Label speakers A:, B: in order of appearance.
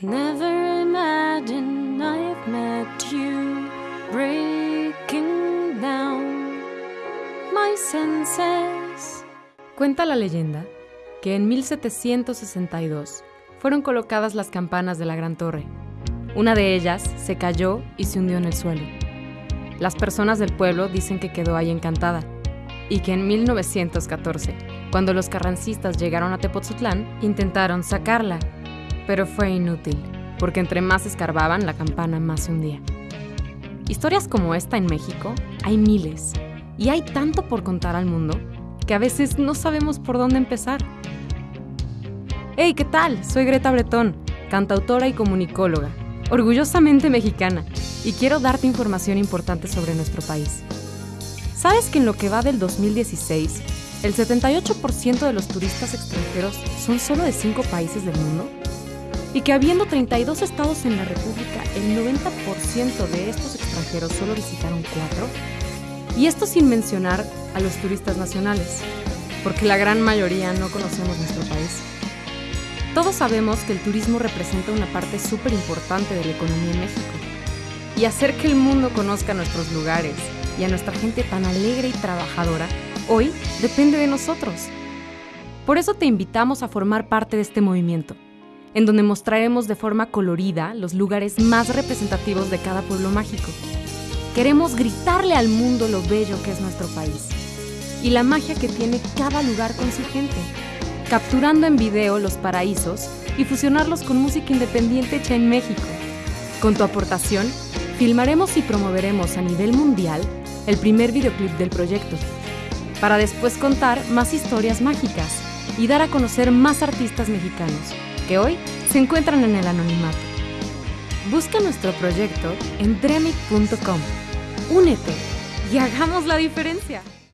A: Never imagine I've met you breaking down my senses.
B: Cuenta la leyenda que en 1762 fueron colocadas las campanas de la Gran Torre. Una de ellas se cayó y se hundió en el suelo. Las personas del pueblo dicen que quedó ahí encantada y que en 1914, cuando los carrancistas llegaron a Tepoztlán, intentaron sacarla, pero fue inútil, porque entre más escarbaban, la campana más se hundía. Historias como esta en México hay miles, y hay tanto por contar al mundo que a veces no sabemos por dónde empezar. Hey, ¿qué tal? Soy Greta Bretón, cantautora y comunicóloga, orgullosamente mexicana, y quiero darte información importante sobre nuestro país. ¿Sabes que en lo que va del 2016, el 78% de los turistas extranjeros son solo de 5 países del mundo? Y que habiendo 32 estados en la República, el 90% de estos extranjeros solo visitaron 4? Y esto sin mencionar a los turistas nacionales, porque la gran mayoría no conocemos nuestro país. Todos sabemos que el turismo representa una parte súper importante de la economía en México. Y hacer que el mundo conozca nuestros lugares y a nuestra gente tan alegre y trabajadora, hoy depende de nosotros. Por eso te invitamos a formar parte de este movimiento, en donde mostraremos de forma colorida los lugares más representativos de cada pueblo mágico. Queremos gritarle al mundo lo bello que es nuestro país y la magia que tiene cada lugar con su gente capturando en video los paraísos y fusionarlos con música independiente hecha en México. Con tu aportación, filmaremos y promoveremos a nivel mundial el primer videoclip del proyecto, para después contar más historias mágicas y dar a conocer más artistas mexicanos que hoy se encuentran en el anonimato. Busca nuestro proyecto en dremic.com. Únete y hagamos la diferencia.